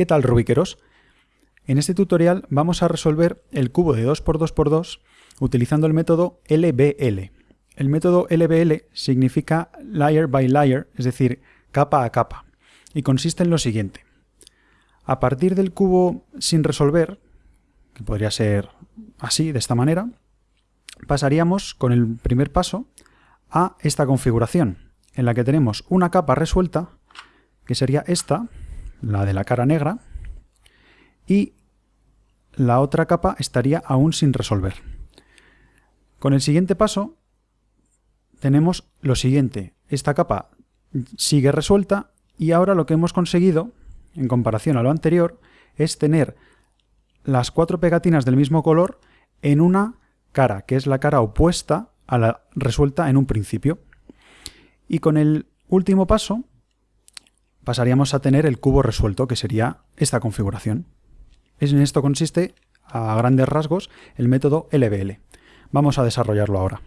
¿Qué tal Rubiqueros? En este tutorial vamos a resolver el cubo de 2x2x2 utilizando el método LBL. El método LBL significa layer by layer, es decir, capa a capa, y consiste en lo siguiente. A partir del cubo sin resolver, que podría ser así, de esta manera, pasaríamos con el primer paso a esta configuración, en la que tenemos una capa resuelta, que sería esta, la de la cara negra, y la otra capa estaría aún sin resolver. Con el siguiente paso tenemos lo siguiente, esta capa sigue resuelta y ahora lo que hemos conseguido, en comparación a lo anterior, es tener las cuatro pegatinas del mismo color en una cara, que es la cara opuesta a la resuelta en un principio. Y con el último paso pasaríamos a tener el cubo resuelto, que sería esta configuración. En esto consiste, a grandes rasgos, el método LBL. Vamos a desarrollarlo ahora.